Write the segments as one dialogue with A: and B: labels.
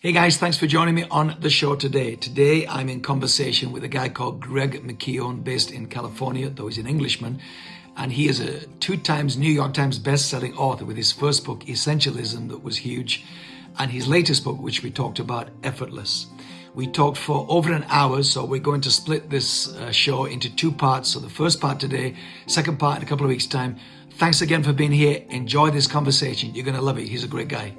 A: Hey guys, thanks for joining me on the show today. Today I'm in conversation with a guy called Greg McKeown based in California, though he's an Englishman. And he is a two times New York Times best-selling author with his first book, Essentialism, that was huge, and his latest book, which we talked about, Effortless. We talked for over an hour, so we're going to split this uh, show into two parts. So the first part today, second part in a couple of weeks' time. Thanks again for being here. Enjoy this conversation. You're going to love it. He's a great guy.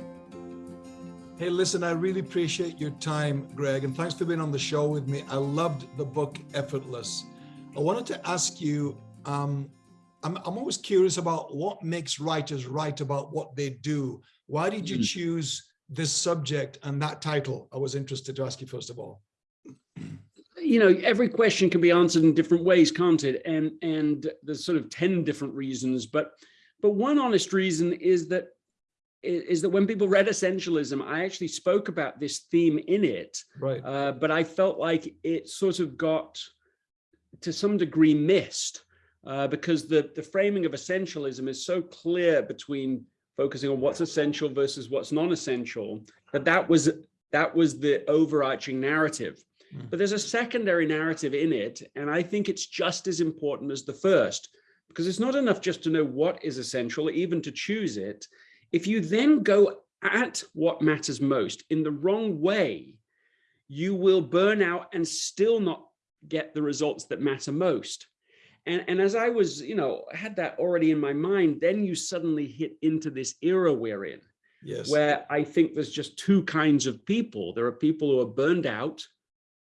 A: Hey, listen, I really appreciate your time, Greg, and thanks for being on the show with me. I loved the book Effortless. I wanted to ask you, um, I'm, I'm always curious about what makes writers write about what they do. Why did you mm. choose this subject and that title? I was interested to ask you first of all.
B: You know, every question can be answered in different ways, can't it? And and there's sort of 10 different reasons, but but one honest reason is that is that when people read essentialism, I actually spoke about this theme in it,
A: right?
B: Uh, but I felt like it sort of got to some degree missed uh, because the the framing of essentialism is so clear between focusing on what's essential versus what's non-essential that that was that was the overarching narrative. Mm. But there's a secondary narrative in it, and I think it's just as important as the first because it's not enough just to know what is essential, even to choose it if you then go at what matters most in the wrong way, you will burn out and still not get the results that matter most. And, and as I was, you know, had that already in my mind, then you suddenly hit into this era we're in,
A: yes.
B: where I think there's just two kinds of people. There are people who are burned out,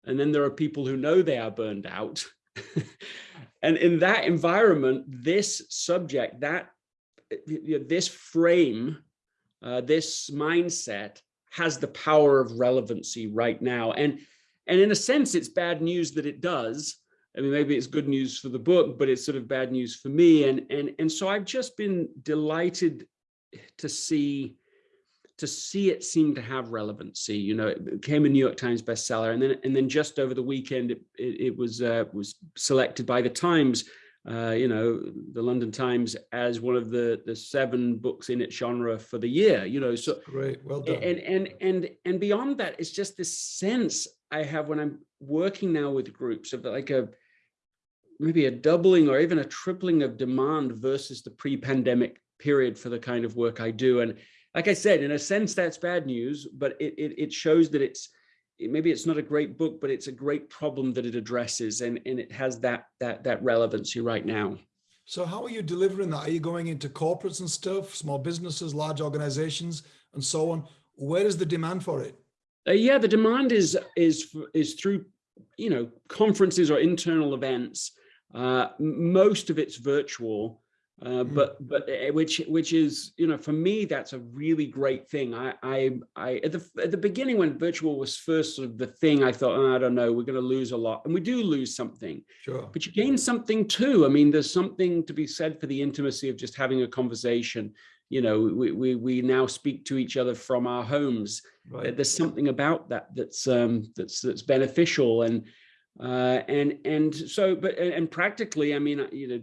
B: and then there are people who know they are burned out. and in that environment, this subject, that this frame, uh, this mindset has the power of relevancy right now. And, and in a sense, it's bad news that it does. I mean, maybe it's good news for the book, but it's sort of bad news for me. And, and, and so I've just been delighted to see to see it seem to have relevancy. You know, it became a New York Times bestseller, and then and then just over the weekend, it, it, it was uh, was selected by the Times uh, you know, the London Times as one of the the seven books in its genre for the year. You know, so
A: great, well done.
B: And and and and beyond that, it's just this sense I have when I'm working now with groups of like a maybe a doubling or even a tripling of demand versus the pre-pandemic period for the kind of work I do. And like I said, in a sense, that's bad news, but it it, it shows that it's maybe it's not a great book, but it's a great problem that it addresses and, and it has that, that, that relevancy right now.
A: So how are you delivering that? Are you going into corporates and stuff, small businesses, large organizations and so on? Where is the demand for it?
B: Uh, yeah, the demand is, is, is through, you know, conferences or internal events. Uh, most of it's virtual. Uh, mm. but but eh, which which is you know for me that's a really great thing. I I I at the at the beginning when virtual was first sort of the thing I thought oh, I don't know we're going to lose a lot. And we do lose something.
A: Sure.
B: But you gain something too. I mean there's something to be said for the intimacy of just having a conversation. You know we we, we now speak to each other from our homes. Right. there's something about that that's um that's that's beneficial and uh and and so but and practically I mean you know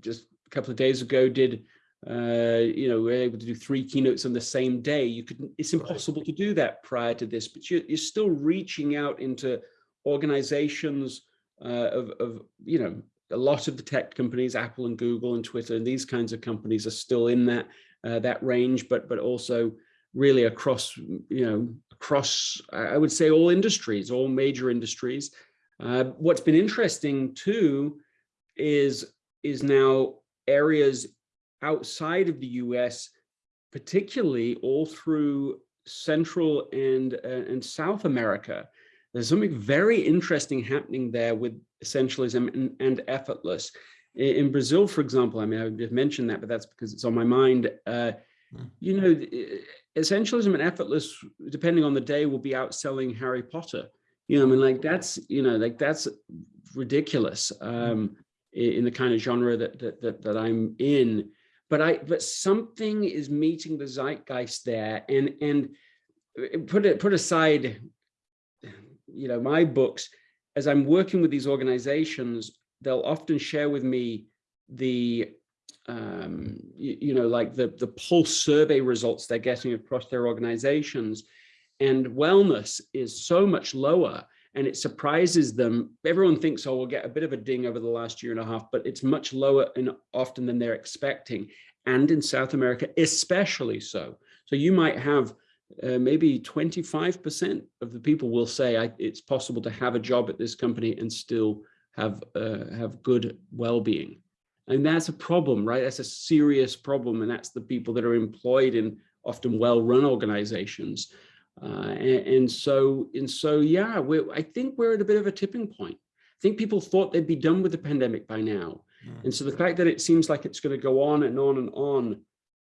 B: just a couple of days ago did uh, you know, we're able to do three keynotes on the same day. You could, it's impossible to do that prior to this, but you're, you're still reaching out into organizations uh, of, of, you know, a lot of the tech companies, Apple and Google and Twitter and these kinds of companies are still in that, uh, that range, but, but also really across, you know, across, I would say all industries, all major industries. Uh, what's been interesting too is, is now areas outside of the US, particularly all through Central and, uh, and South America. There's something very interesting happening there with essentialism and, and effortless. In, in, Brazil, for example, I mean, I just mentioned that, but that's because it's on my mind. Uh, hmm. you know, essentialism and effortless, depending on the day, will be outselling Harry Potter. You know, I mean, like that's, you know, like that's ridiculous. Hmm. Um, in the kind of genre that, that, that, that I'm in. But I, but something is meeting the zeitgeist there and, and uh, put it, put aside, you know, my books, as I'm working with these organizations, they'll often share with me the, um, you, you know, like the, the pulse survey results they're getting across their organizations. and wellness is so much lower and it surprises them. Everyone thinks, oh, we'll get a bit of a ding over the last year and a half, but it's much lower and often than they're expecting. And in South America, especially so. So you might have uh, maybe 25% of the people will say it's possible to have a job at this company and still have uh, have good well-being. And that's a problem, right? That's a serious problem. And that's the people that are employed in often well-run organizations. Uh, and, and, so, and so, yeah, We, I think we're at a bit of a tipping point. I think people thought they'd be done with the pandemic by now. Mm. And so the fact that it seems like it's going to go on and on and on,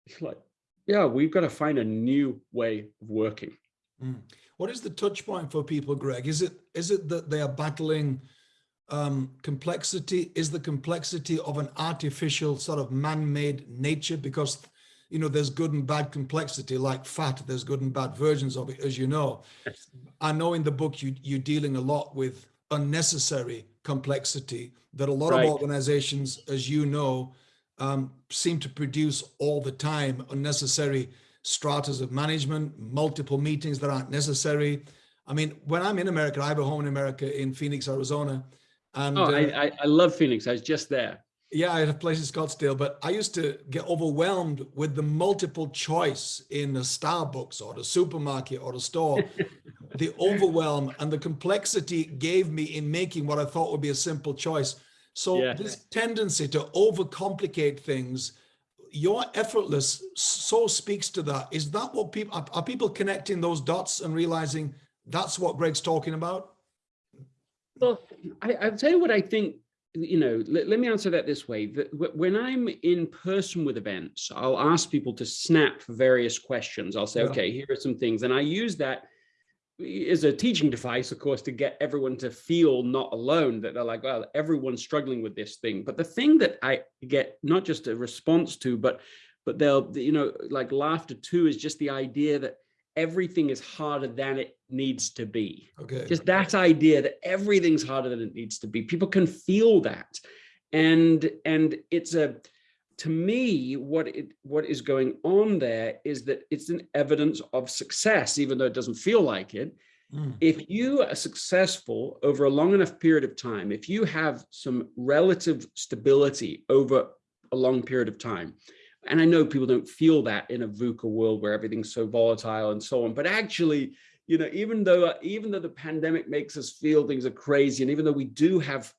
B: it's like, yeah, we've got to find a new way of working.
A: Mm. What is the touch point for people, Greg? Is it is it that they are battling um, complexity? Is the complexity of an artificial sort of man-made nature? Because you know, there's good and bad complexity like fat, there's good and bad versions of it, as you know. Yes. I know in the book you, you're dealing a lot with unnecessary complexity that a lot right. of organizations, as you know, um, seem to produce all the time, unnecessary stratas of management, multiple meetings that aren't necessary. I mean, when I'm in America, I have a home in America in Phoenix, Arizona.
B: And, oh, uh, I, I love Phoenix. I was just there.
A: Yeah, I had a place in Scottsdale, but I used to get overwhelmed with the multiple choice in the Starbucks or the supermarket or the store. the overwhelm and the complexity gave me in making what I thought would be a simple choice. So yeah. this tendency to overcomplicate things, your effortless so speaks to that. Is that what people, are, are people connecting those dots and realizing that's what Greg's talking about?
B: Well, I, I'll tell you what I think you know, let, let, me answer that this way. when I'm in person with events, I'll ask people to snap various questions. I'll say, yeah. okay, here are some things. And I use that as a teaching device, of course, to get everyone to feel not alone, that they're like, well, everyone's struggling with this thing. But the thing that I get not just a response to, but but they'll, you know, like laughter too, is just the idea that everything is harder than it needs to be. Okay. Just that idea that everything's harder than it needs to be. People can feel that. And and it's a to me, what it what is going on there is that it's an evidence of success, even though it doesn't feel like it. Mm. If you are successful over a long enough period of time, if you have some relative stability over a long period of time, and I know people don't feel that in a VUCA world where everything's so volatile and so on, but actually, you know, even though uh, even though the pandemic makes us feel things are crazy, and even though we do have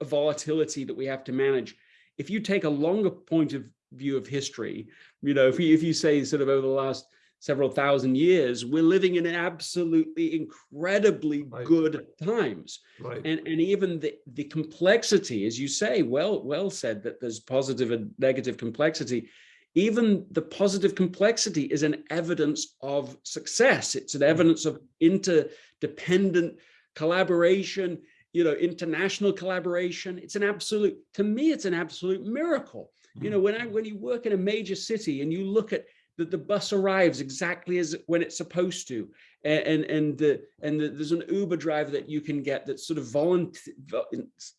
B: a volatility that we have to manage, if you take a longer point of view of history, you know, if you if you say sort of over the last several thousand years, we're living in absolutely incredibly right. good times. Right. And, and even the, the complexity, as you say, well, well said that there's positive and negative complexity. Even the positive complexity is an evidence of success. It's an mm. evidence of interdependent collaboration, you know, international collaboration. It's an absolute, to me, it's an absolute miracle. You know, mm. when I when you work in a major city and you look at that the bus arrives exactly as when it's supposed to. And and the and the, there's an uber driver that you can get that's sort of volunteer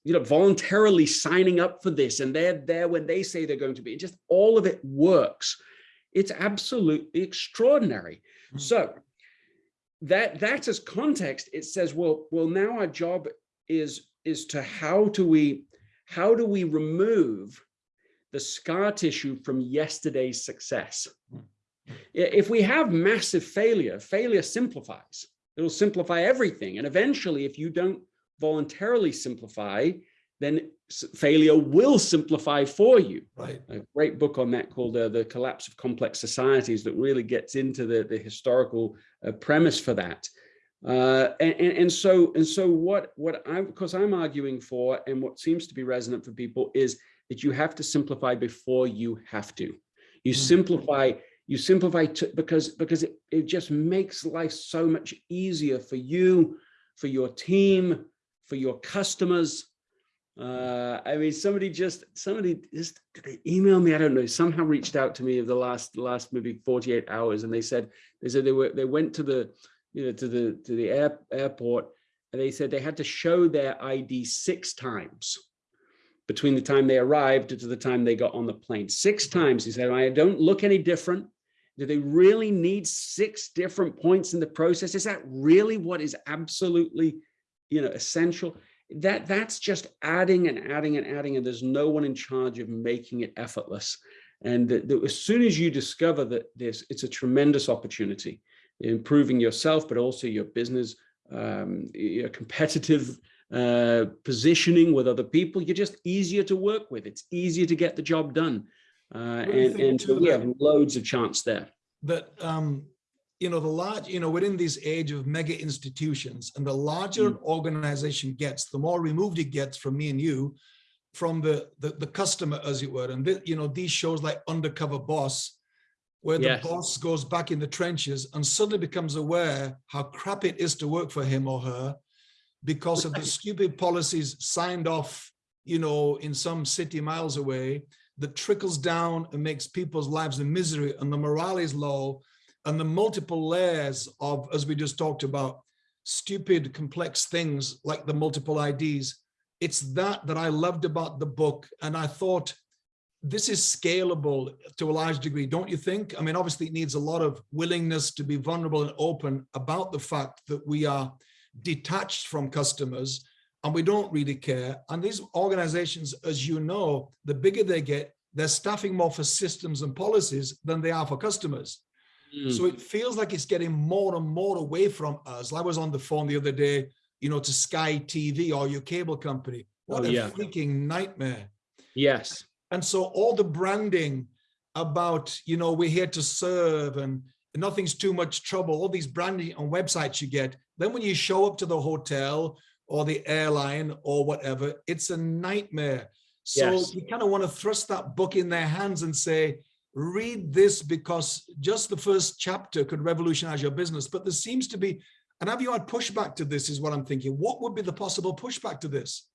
B: you know voluntarily signing up for this and they're there when they say they're going to be. And just all of it works. It's absolutely extraordinary. Mm -hmm. so that that as context it says well well now our job is is to how do we how do we remove the scar tissue from yesterday's success. Hmm. If we have massive failure, failure simplifies. It'll simplify everything. And eventually, if you don't voluntarily simplify, then failure will simplify for you. Right. A great book on that called uh, The Collapse of Complex Societies that really gets into the, the historical uh, premise for that. Uh, and, and, so and so what what I because I'm arguing for and what seems to be resonant for people is that you have to simplify before you have to. You mm. simplify, you simplify to, because, because it, it just makes life so much easier for you, for your team, for your customers. Uh, I mean, somebody just, somebody just they email me, I don't know, somehow reached out to me of the last, last maybe 48 hours. And they said, they said they were, they went to the, you know, to the, to the air, airport and they said they had to show their ID six times between the time they arrived to the time they got on the plane. Six times he said, I don't look any different. Do they really need six different points in the process? Is that really what is absolutely, you know, essential? That that's just adding and adding and adding, and there's no one in charge of making it effortless. And that, as soon as you discover that this, it's a tremendous opportunity, improving yourself, but also your business, um, your competitive uh, positioning with other people, you're just easier to work with. It's easier to get the job done. Uh, and and so we have loads of chance there.
A: That, um, you know, the large, you know, within this age of mega institutions and the larger mm. organization gets, the more removed it gets from me and you, from the, the, the customer, as it were. And, the, you know, these shows like Undercover Boss, where the yes. boss goes back in the trenches and suddenly becomes aware how crap it is to work for him or her because of the stupid policies signed off, you know, in some city miles away that trickles down and makes people's lives a misery and the morale is low and the multiple layers of, as we just talked about, stupid, complex things like the multiple IDs. It's that that I loved about the book. And I thought this is scalable to a large degree, don't you think? I mean, obviously it needs a lot of willingness to be vulnerable and open about the fact that we are detached from customers and we don't really care. And these organizations, as you know, the bigger they get, they're staffing more for systems and policies than they are for customers. Mm. So it feels like it's getting more and more away from us. I was on the phone the other day, you know, to Sky TV or your cable company. What oh, a yeah. freaking nightmare.
B: Yes.
A: And so all the branding about, you know, we're here to serve and nothing's too much trouble, all these branding on websites you get. Then when you show up to the hotel or the airline or whatever, it's a nightmare. So yes. you kind of want to thrust that book in their hands and say, read this because just the first chapter could revolutionize your business. But there seems to be, and have you had pushback to this is what I'm thinking. What would be the possible pushback to this?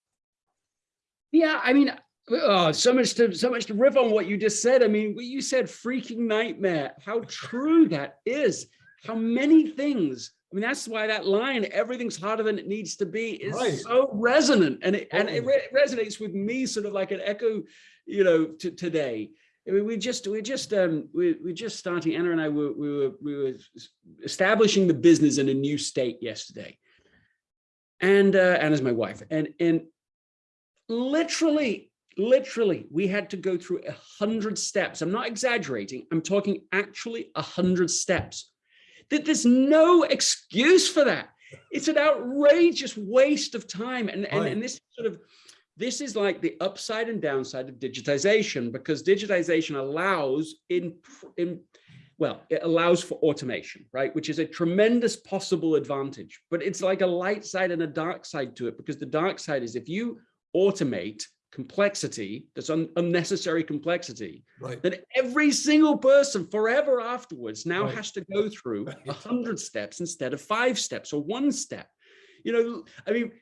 B: Yeah, I mean, oh, so much to so much to riff on what you just said. I mean, what you said, freaking nightmare. How true that is. How many things I mean, that's why that line, everything's harder than it needs to be, is right. so resonant. And it, and it re resonates with me sort of like an echo, you know, to today. I mean, we just, we just, um, we, we just starting, Anna and I were, we were, we were establishing the business in a new state yesterday. And, uh, Anna's my wife. And, and literally, literally, we had to go through a hundred steps. I'm not exaggerating. I'm talking actually a hundred steps that there's no excuse for that. It's an outrageous waste of time. And, and, and this sort of, this is like the upside and downside of digitization because digitization allows in, in well, it allows for automation, right? Which is a tremendous possible advantage, but it's like a light side and a dark side to it because the dark side is if you automate complexity, that's un unnecessary complexity,
A: right.
B: that every single person forever afterwards now right. has to go through a hundred steps instead of five steps or one step. You know, I mean,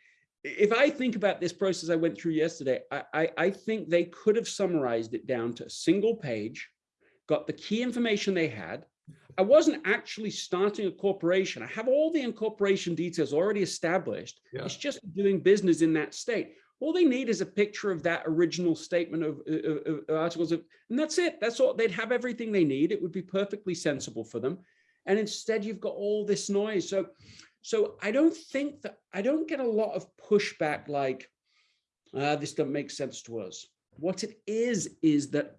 B: if I think about this process I went through yesterday, I, I, I think they could have summarized it down to a single page, got the key information they had. I wasn't actually starting a corporation. I have all the incorporation details already established. Yeah. It's just doing business in that state all they need is a picture of that original statement of, of, of, articles of, and that's it. That's all. They'd have everything they need. It would be perfectly sensible for them. And instead you've got all this noise. So, so I don't think that, I don't get a lot of pushback like, uh, this doesn't make sense to us. What it is, is that,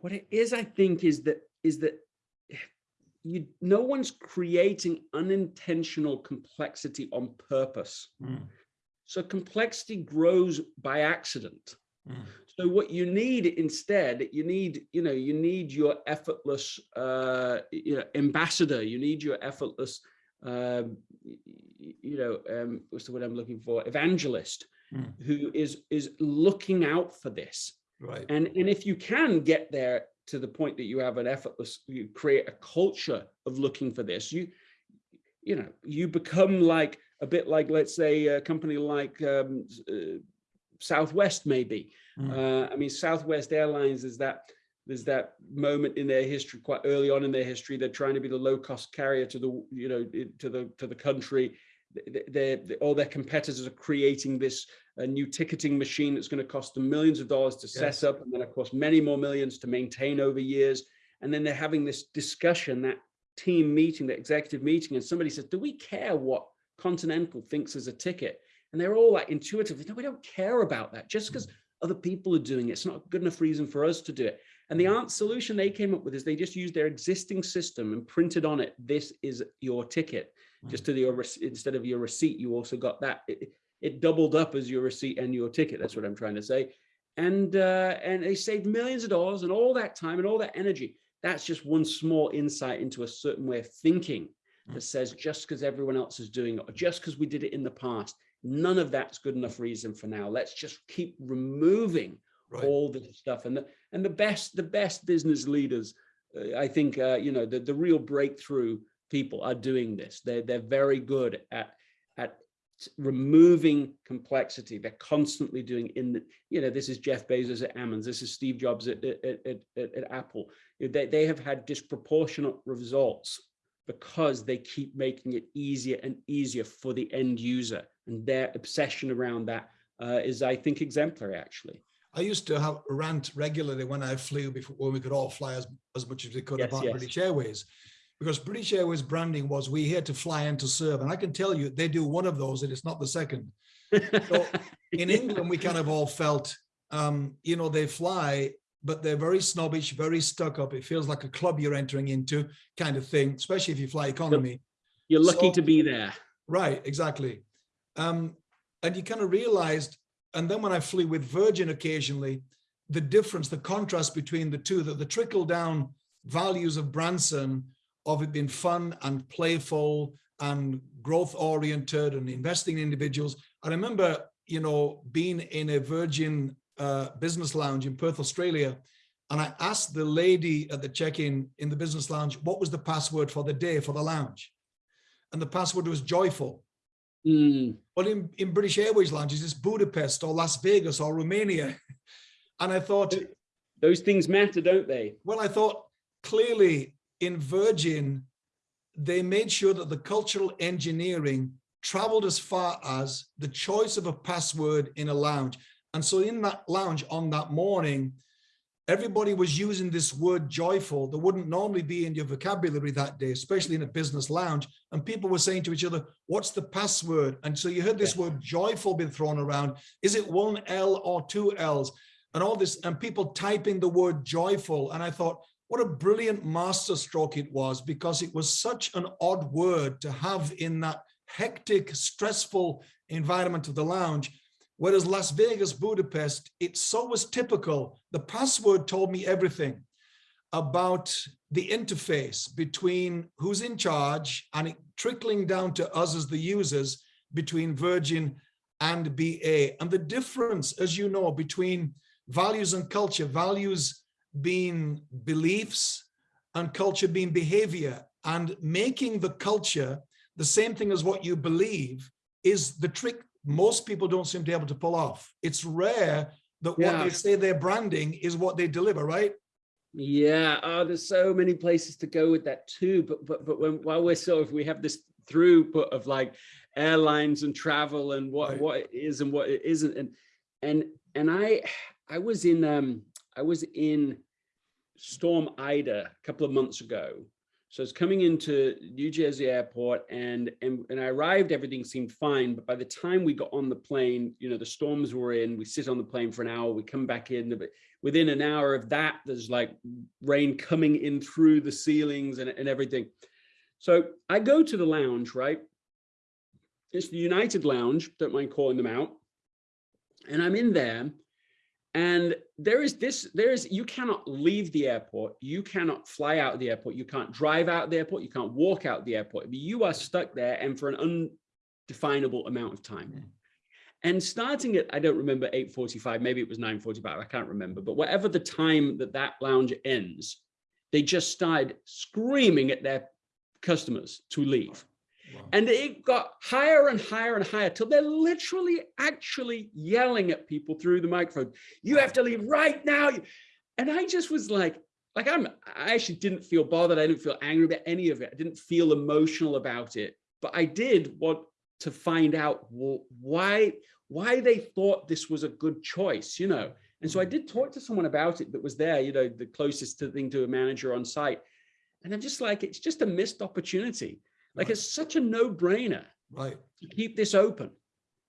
B: what it is, I think, is that, is that you, no one's creating unintentional complexity on purpose. Mm. So complexity grows by accident. Mm. So what you need instead, you need, you know, you need your effortless uh, you know, ambassador, you need your effortless, uh, you know, um, what's the word I'm looking for, evangelist, mm. who is is looking out for this.
A: Right.
B: And, and if you can get there to the point that you have an effortless, you create a culture of looking for this, you, you know, you become like a bit like, let's say, a company like um, uh, Southwest, maybe. Mm. Uh, I mean, Southwest Airlines is that there's that moment in their history, quite early on in their history, they're trying to be the low-cost carrier to the, you know, to the to the country. They're, they're, all their competitors are creating this uh, new ticketing machine that's going to cost them millions of dollars to yes. set up, and then of course many more millions to maintain over years. and then they're having this discussion, that team meeting, that executive meeting, and somebody says, do we care what Continental thinks is a ticket? And they're all like intuitively, no, we don't care about that. Just because other people are doing it, it's not a good enough reason for us to do it. And the answer solution they came up with is they just used their existing system and printed on it, this is your ticket. Just to the instead of your receipt, you also got that. It, it doubled up as your receipt and your ticket. That's what I'm trying to say. And uh, and they saved millions of dollars and all that time and all that energy. That's just one small insight into a certain way of thinking that says just because everyone else is doing it or just because we did it in the past, none of that's good enough reason for now. Let's just keep removing right. all the stuff. And the, and the best, the best business leaders, uh, I think, uh, you know, the, the real breakthrough people are doing this. They're, they're very good at, at removing complexity. They're constantly doing in the, you know, this is Jeff Bezos at Amazon, this is Steve Jobs at, at, at, at, at Apple. They, they have had disproportionate results because they keep making it easier and easier for the end user. And their obsession around that uh, is, I think, exemplary, actually.
A: I used to have rant regularly when I flew before when we could all fly as, as much as we could yes, about yes. British Airways because British Airways branding was we here to fly and to serve. And I can tell you, they do one of those and it's not the second. So in England, we kind of all felt, um, you know, they fly, but they're very snobbish, very stuck up. It feels like a club you're entering into kind of thing, especially if you fly economy.
B: You're lucky so, to be there.
A: Right, exactly. Um, and you kind of realized, and then when I flew with Virgin occasionally, the difference, the contrast between the two, that the trickle down values of Branson of it being fun and playful and growth oriented and investing in individuals. I remember, you know, being in a Virgin uh, business lounge in Perth, Australia, and I asked the lady at the check-in in the business lounge, what was the password for the day for the lounge? And the password was joyful. Mm. Well, in, in British Airways lounges, it's Budapest or Las Vegas or Romania. And I thought,
B: those things matter, don't they?
A: Well, I thought clearly in Virgin, they made sure that the cultural engineering traveled as far as the choice of a password in a lounge. And so in that lounge on that morning, everybody was using this word joyful that wouldn't normally be in your vocabulary that day, especially in a business lounge. And people were saying to each other, what's the password? And so you heard this yeah. word joyful being thrown around. Is it one L or two L's? And all this, and people typing the word joyful. And I thought, what a brilliant masterstroke it was because it was such an odd word to have in that hectic, stressful environment of the lounge. Whereas Las Vegas, Budapest, it so was typical. The password told me everything about the interface between who's in charge and it trickling down to us as the users between Virgin and BA. And the difference, as you know, between values and culture, values being beliefs and culture being behavior and making the culture the same thing as what you believe is the trick most people don't seem to be able to pull off. It's rare that yeah. what they say they're branding is what they deliver, right?
B: Yeah, oh, there's so many places to go with that too. But but but when while we're sort of we have this throughput of like airlines and travel and what right. what it is and what it isn't, and and and I I was in um I was in Storm Ida a couple of months ago. So it's coming into New Jersey airport and, and, and I arrived, everything seemed fine. But by the time we got on the plane, you know, the storms were in, we sit on the plane for an hour, we come back in, but within an hour of that, there's like rain coming in through the ceilings and, and everything. So I go to the lounge, right? It's the United Lounge, don't mind calling them out. And I'm in there and there is this, there is, you cannot leave the airport. You cannot fly out of the airport. You can't drive out of the airport. You can't walk out of the airport. You are stuck there and for an undefinable amount of time. And starting at, I don't remember 8.45, maybe it was 9.45, I can't remember, but whatever the time that that lounge ends, they just started screaming at their customers to leave. And it got higher and higher and higher till they're literally actually yelling at people through the microphone. You have to leave right now. And I just was like, like I'm, I actually didn't feel bothered. I didn't feel angry about any of it. I didn't feel emotional about it, but I did want to find out why, why they thought this was a good choice, you know, And so I mm. did talk to someone about it that was there, you know, the closest to thing to a manager on site. And I'm just like, it's just a missed opportunity. Like
A: Right.
B: it's such a no brainer
A: Right.
B: to keep this open.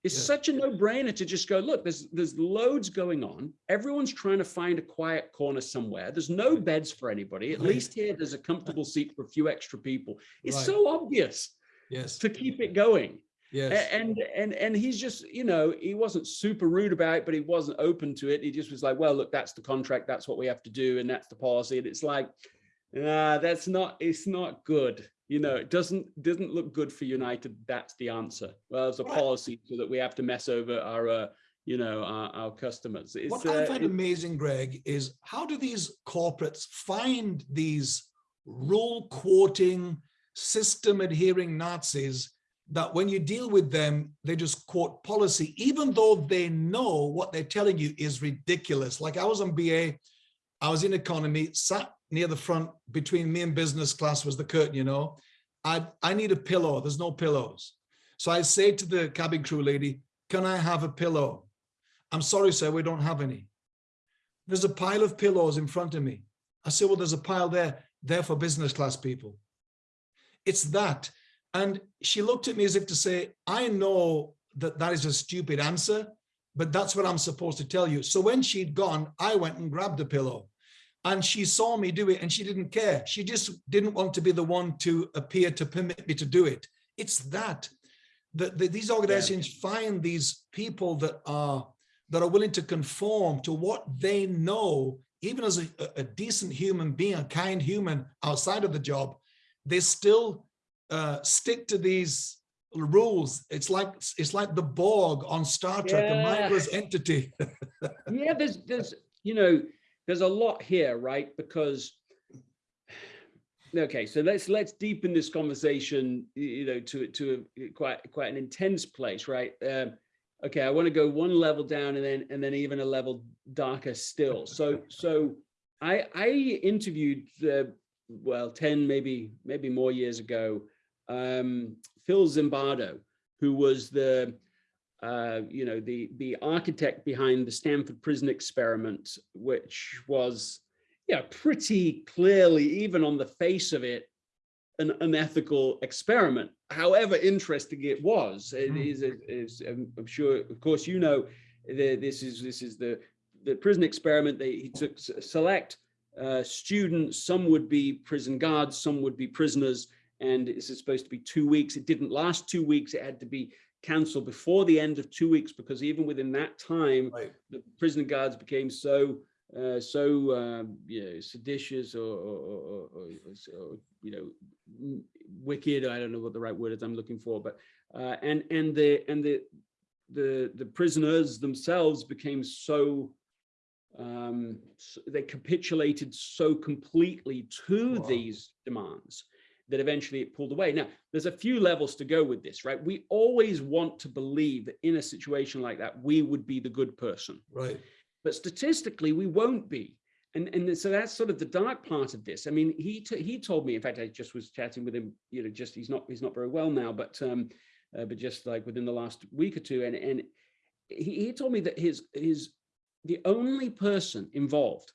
B: It's
A: Yeah.
B: such a no brainer to just go, look, there's, there's loads going on. Everyone's trying to find a quiet corner somewhere. There's no beds for anybody. At
A: Right.
B: least here, there's a comfortable seat for a few extra people. It's
A: Right.
B: so obvious
A: Yes.
B: to keep it going.
A: Yes.
B: And and and he's just, you know, he wasn't super rude about it, but he wasn't open to it. He just was like, well, look, that's the contract, that's what we have to do, and that's the policy. And it's like, nah, that's not, it's not good. You know, it doesn't doesn't look good for United. That's the answer. Well, as a policy so that we have to mess over our, uh, you know, our, our customers. It's,
A: What I
B: uh,
A: find amazing, Greg, is how do these corporates find these rule quoting, system adhering Nazis that when you deal with them, they just quote policy, even though they know what they're telling you is ridiculous. Like I was on BA, I was in economy, sat near the front between me and business class was the curtain, you know. I, I need a pillow. There's no pillows. So I say to the cabin crew lady, can I have a pillow? I'm sorry, sir, we don't have any. There's a pile of pillows in front of me. I say, well, there's a pile there, there for business class people. It's that. And she looked at me as if to say, I know that that is a stupid answer, but that's what I'm supposed to tell you. So when she'd gone, I went and grabbed a pillow and she saw me do it and she didn't care. She just didn't want to be the one to appear to permit me to do it. It's that, that, that these organizations find these people that are that are willing to conform to what they know, even as a, a decent human being, a kind human outside of the job, they still uh, stick to these rules. It's like it's like the Borg on Star Trek, a mindless entity.
B: yeah there's there's you know there's a lot here right? Because okay so let's let's deepen this conversation you know to it to a, quite quite an intense place right? Um okay i want to go one level down and then and then even a level darker still. So so i i interviewed uh, well 10 maybe maybe more years ago um phil zimbardo who was the uh, you know, the the architect behind the Stanford prison experiment, which was, yeah, pretty clearly, even on the face of it, an unethical experiment. However interesting it was, it
A: Mm.
B: is, is, I'm I'm sure, of course, you know, the, this is this is the the prison experiment. They he took select uh, students. Some would be prison guards, some would be prisoners, and this is supposed to be two weeks. It didn't last two weeks. It had to be cancelled before the end of two weeks because even within that time,
A: Right.
B: the prison guards became so uh, so um, you know seditious or, or, or, or, you know wicked. I don't know what the right word is I'm looking for, but uh, and and the and the the the prisoners themselves became so um s- they capitulated so completely to
A: Wow.
B: these demands that eventually it pulled away. Now, there's a few levels to go with this, right? We always want to believe that in a situation like that, we would be the good person,
A: Right.
B: but statistically, we won't be. And, and so that's sort of the dark part of this. I mean, he he told me, in fact, I just was chatting with him, you know, just he's not he's not very well now, but um, uh, but just like within the last week or two, and and he, he told me that his his the only person involved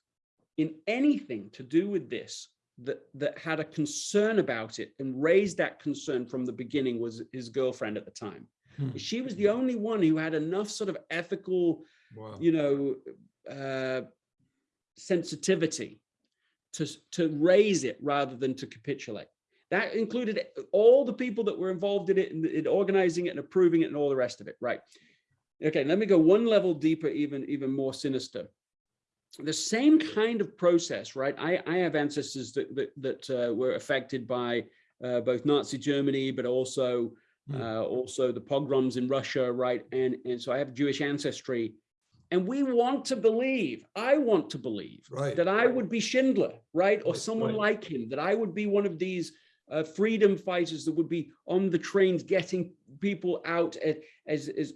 B: in anything to do with this that that had a concern about it and raised that concern from the beginning was his girlfriend at the time.
A: Hmm.
B: She was the only one who had enough sort of ethical,
A: Wow.
B: you know, uh, sensitivity to to raise it rather than to capitulate. That included all the people that were involved in it, in, in organizing it and approving it and all the rest of it. Right. Okay, let me go one level deeper, even even more sinister the same kind of process, right? I, I have ancestors that that, that uh, were affected by uh, both Nazi Germany, but also
A: Hmm.
B: uh, also the pogroms in Russia, right? And and so I have Jewish ancestry, and we want to believe. I want to believe
A: Right.
B: that I would be Schindler, right, or
A: Right,
B: someone
A: right.
B: like him. That I would be one of these uh, freedom fighters that would be on the trains getting people out as as, as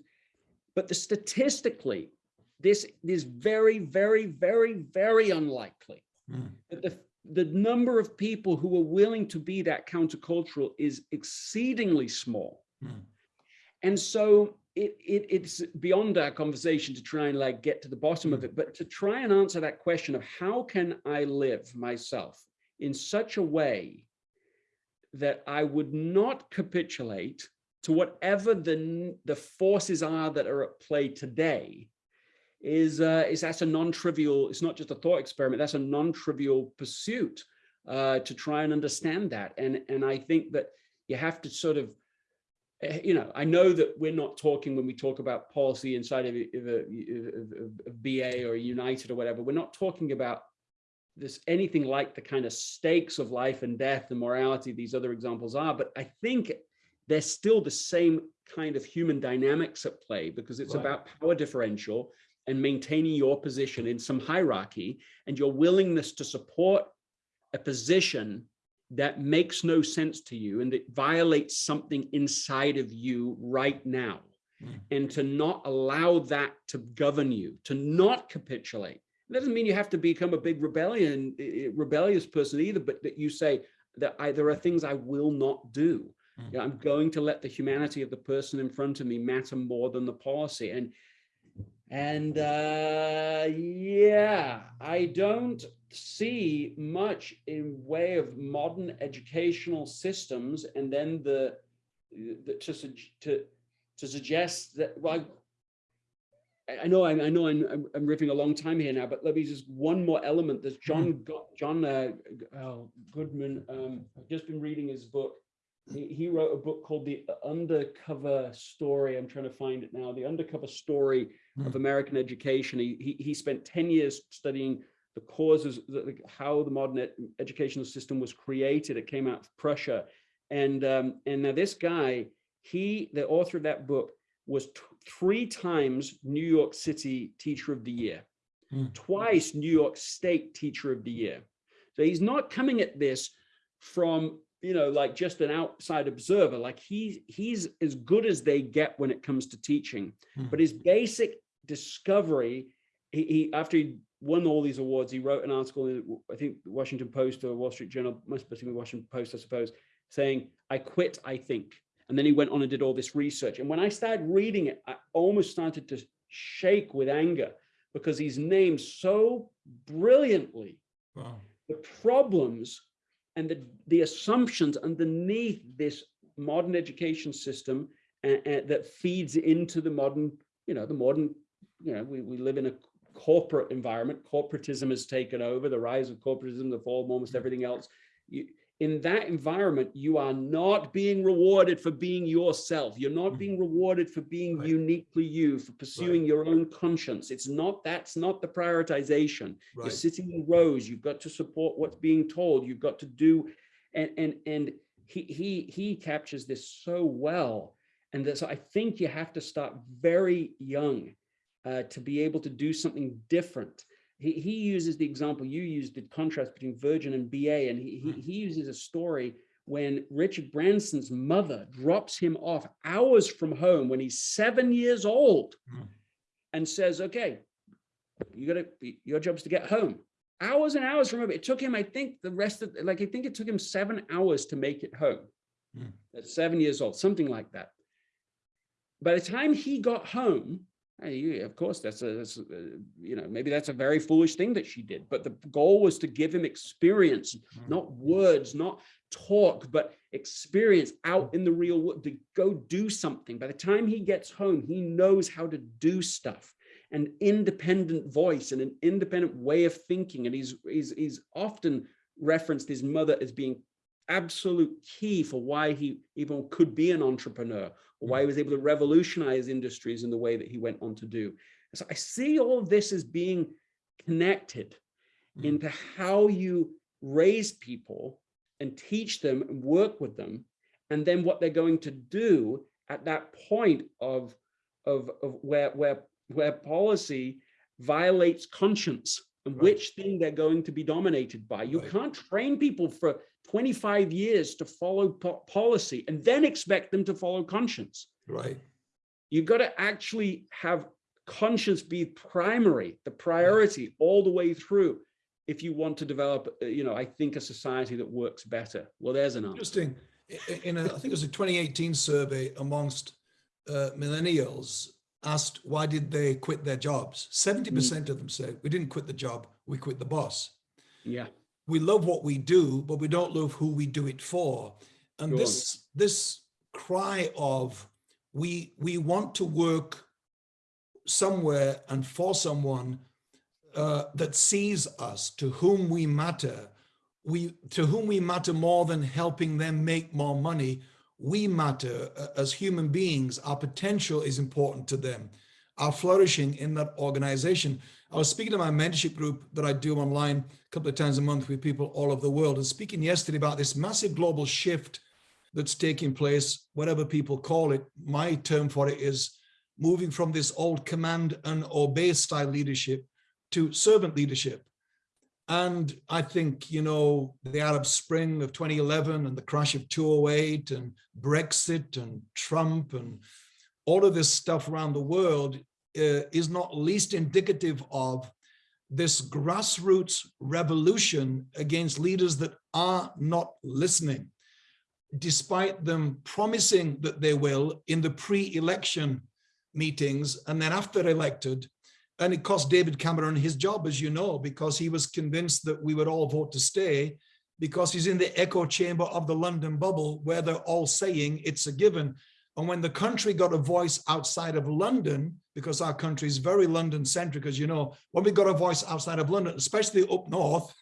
B: but the statistically this is very, very, very, very unlikely
A: Hmm.
B: that the, the number of people who are willing to be that countercultural is exceedingly small.
A: Hmm.
B: and so it, it, it's beyond our conversation to try and like get to the bottom of it, but to try and answer that question of how can I live myself in such a way that I would not capitulate to whatever the, the forces are that are at play today is, uh, is that's a non-trivial, it's not just a thought experiment, that's a non-trivial pursuit uh, to try and understand that. And, and I think that you have to sort of Eh, you know, I know that we're not talking when we talk about policy inside of, of, of, of BA or United or whatever, we're not talking about this anything like the kind of stakes of life and death and morality these other examples are, but I think there's still the same kind of human dynamics at play because it's right. about power differential and maintaining your position in some hierarchy and your willingness to support a position that makes no sense to you and that violates something inside of you right now mm. and to not allow that to govern you to not capitulate it doesn't mean you have to become a big rebellion rebellious person either but that you say that I, there are things i will not do mm. i'm going to let the humanity of the person in front of me matter more than the policy and and uh, yeah, I don't see much in way of modern educational systems and then the, the to, to, to suggest that, well, I, I know, I, I know I'm, I'm, riffing a long time here now, but let me just one more element. There's John, hmm. John uh, oh, Goodman. Um, I've just been reading his book he, he wrote a book called The Undercover Story. I'm trying to find it now. The Undercover Story mm. of American Education. He, he, he spent 10 years studying the causes, the, how the modern ed educational system was created. It came out of Prussia. And, um, and now this guy, he, the author of that book, was three times New York City Teacher of the Year, mm. twice New York State Teacher of the Year. So he's not coming at this from you know, like just an outside observer, like he, he's as good as they get when it comes to teaching. Hmm. But his basic discovery, he, he, after he won all these awards, he wrote an article in, I think, Washington Post or Wall Street Journal, must be Washington Post, I suppose, saying, I quit, I think. And then he went on and did all this research. And when I started reading it, I almost started to shake with anger because he's named so brilliantly wow. the problems and the, the assumptions underneath this modern education system uh, uh, that feeds into the modern, you know, the modern, you know, we, we live in a corporate environment. Corporatism has taken over, the rise of corporatism, the fall of almost everything else. You, in that environment, you are not being rewarded for being yourself. You're not mm. being rewarded for being right. uniquely you, for pursuing right. your own conscience. It's not, that's not the prioritization. Right. You're sitting in rows. You've got to support what's being told. You've got to do, and, and, and he, he, he captures this so well. And so I think you have to start very young uh, to be able to do something different he, he uses the example you used, the contrast between Virgin and BA, and he, he, hmm. he uses a story when Richard Branson's mother drops him off hours from home when he's seven years old mm. and says, okay, you gotta, your job is to get home. Hours and hours from home. It took him, I think the rest of, like, I think it took him seven hours to make it home. Mm. At seven years old, something like that. By the time he got home, of course, that's a, that's a, you know, maybe that's a very foolish thing that she did, but the goal was to give him experience, mm. not words, not talk, but experience out in the real world to go do something. By the time he gets home, he knows how to do stuff an independent voice and an independent way of thinking. And he's, he's, he's often referenced his mother as being absolute key for why he even could be an entrepreneur or why he was able to revolutionize industries in the way that he went on to do. So I see all of this as being connected mm. into how you raise people and teach them and work with them, and then what they're going to do at that point of, of, of where, where, where policy violates conscience and right. which thing they're going to be dominated by. You right. can't train people for 25 years to follow po policy and then expect them to follow conscience.
A: Right.
B: You've got to actually have conscience be primary, the priority yeah. all the way through if you want to develop, uh, you know, I think a society that works better. Well, there's an
A: Interesting. In a, I think it was a 2018 survey amongst uh, millennials asked why did they quit their jobs, 70% mm. of them said, we didn't quit the job, we quit the boss.
B: Yeah.
A: We love what we do, but we don't love who we do it for. And this this cry of we we want to work somewhere and for someone uh, that sees us, to whom we matter, we to whom we matter more than helping them make more money. We matter uh, as human beings. Our potential is important to them. Our flourishing in that organization. I was speaking to my mentorship group that I do online a couple of times a month with people all over the world and speaking yesterday about this massive global shift that's taking place, whatever people call it. My term for it is moving from this old command and obey style leadership to servant leadership. And I think, you know, the Arab Spring of 2011 and the crash of 208 and Brexit and Trump and all of this stuff around the world Uh, is not least indicative of this grassroots revolution against leaders that are not listening, despite them promising that they will in the pre-election meetings and then after elected and it cost David Cameron his job, as you know, because he was convinced that we would all vote to stay because he's in the echo chamber of the London bubble where they're all saying it's a given. And when the country got a voice outside of London, because our country is very London centric, as you know, when we got a voice outside of London, especially up north,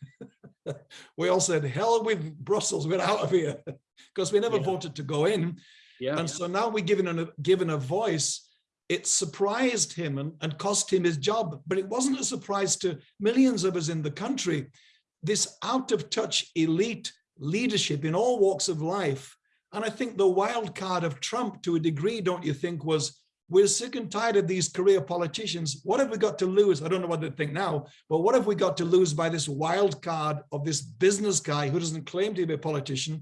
A: we all said, hell with Brussels, we're out of here, because we never yeah. voted to go in. Yeah, and yeah. so now we're given a, given a voice it surprised him and, and cost him his job, but it wasn't a surprise to millions of us in the country. This out of touch elite leadership in all walks of life. And I think the wild card of Trump to a degree, don't you think, was we're sick and tired of these career politicians. What have we got to lose? I don't know what they think now, but what have we got to lose by this wild card of this business guy who doesn't claim to be a politician?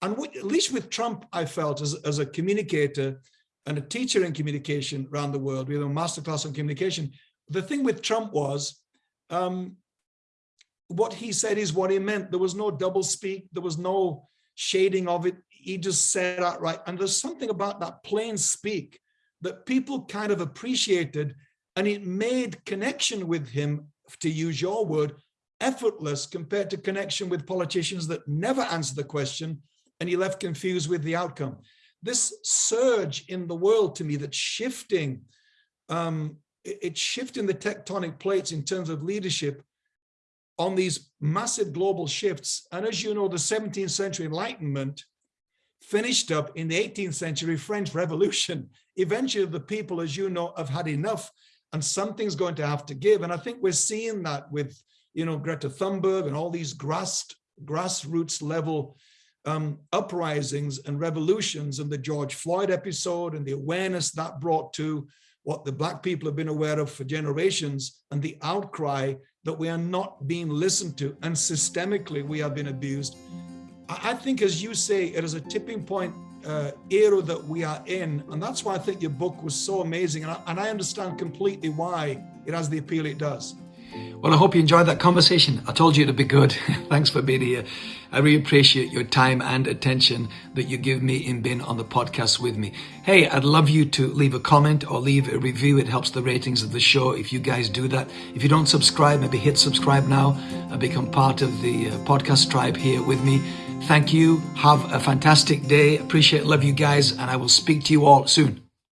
A: And at least with Trump, I felt as, as a communicator, and a teacher in communication around the world. We have a masterclass on communication. The thing with Trump was um, what he said is what he meant. There was no double speak. There was no shading of it. He just said that right. And there's something about that plain speak that people kind of appreciated and it made connection with him, to use your word, effortless compared to connection with politicians that never answer the question and he left confused with the outcome this surge in the world to me that's shifting, um, it's shifting the tectonic plates in terms of leadership on these massive global shifts. And as you know, the 17th century Enlightenment finished up in the 18th century French Revolution. Eventually, the people, as you know, have had enough and something's going to have to give. And I think we're seeing that with, you know, Greta Thunberg and all these grass, grassroots level um, uprisings and revolutions and the George Floyd episode and the awareness that brought to what the black people have been aware of for generations and the outcry that we are not being listened to and systemically we have been abused. I think, as you say, it is a tipping point uh, era that we are in. And that's why I think your book was so amazing. And I, and I understand completely why it has the appeal it does.
B: Well, I hope you enjoyed that conversation. I told you it'd be good. Thanks for being here. I really appreciate your time and attention that you give me in being on the podcast with me. Hey, I'd love you to leave a comment or leave a review. It helps the ratings of the show if you guys do that. If you don't subscribe, maybe hit subscribe now and become part of the uh, podcast tribe here with me. Thank you. Have a fantastic day. Appreciate, love you guys, and I will speak to you all soon.